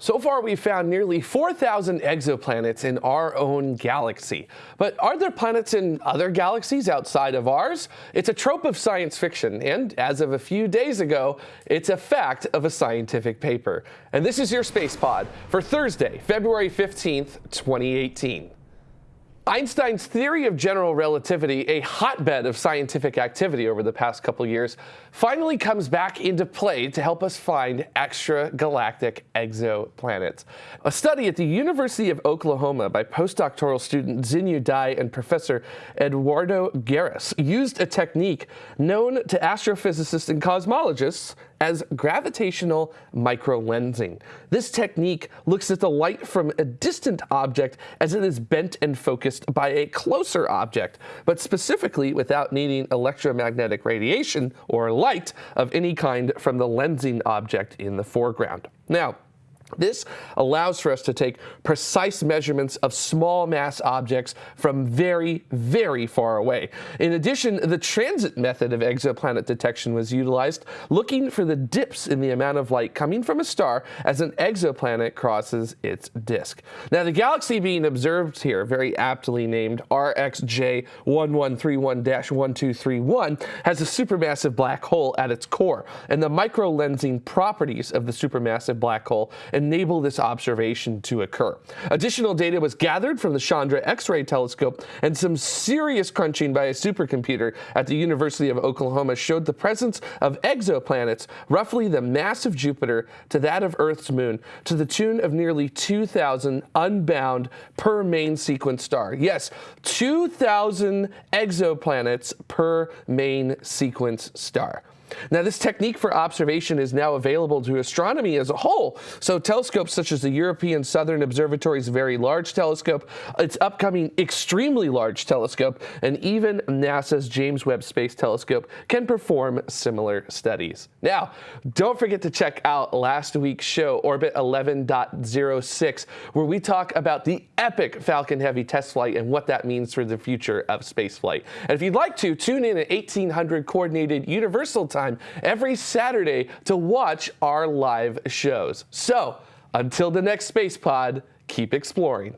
So far, we've found nearly 4,000 exoplanets in our own galaxy. But are there planets in other galaxies outside of ours? It's a trope of science fiction, and as of a few days ago, it's a fact of a scientific paper. And this is your Space Pod for Thursday, February 15th, 2018. Einstein's theory of general relativity, a hotbed of scientific activity over the past couple years, finally comes back into play to help us find extragalactic exoplanets. A study at the University of Oklahoma by postdoctoral student Xinyu Dai and Professor Eduardo Guerras used a technique known to astrophysicists and cosmologists as gravitational microlensing. This technique looks at the light from a distant object as it is bent and focused by a closer object, but specifically without needing electromagnetic radiation or light of any kind from the lensing object in the foreground. Now, this allows for us to take precise measurements of small mass objects from very, very far away. In addition, the transit method of exoplanet detection was utilized, looking for the dips in the amount of light coming from a star as an exoplanet crosses its disk. Now, the galaxy being observed here, very aptly named RxJ1131-1231, has a supermassive black hole at its core, and the microlensing properties of the supermassive black hole enable this observation to occur. Additional data was gathered from the Chandra X-ray telescope and some serious crunching by a supercomputer at the University of Oklahoma showed the presence of exoplanets roughly the mass of Jupiter to that of Earth's moon to the tune of nearly 2,000 unbound per main sequence star. Yes, 2,000 exoplanets per main sequence star. Now, this technique for observation is now available to astronomy as a whole. So telescopes such as the European Southern Observatory's Very Large Telescope, its upcoming Extremely Large Telescope, and even NASA's James Webb Space Telescope can perform similar studies. Now, don't forget to check out last week's show, Orbit 11.06, where we talk about the epic Falcon Heavy test flight and what that means for the future of spaceflight. And if you'd like to, tune in at 1800 Coordinated Universal Time time every Saturday to watch our live shows. So until the next Space Pod, keep exploring.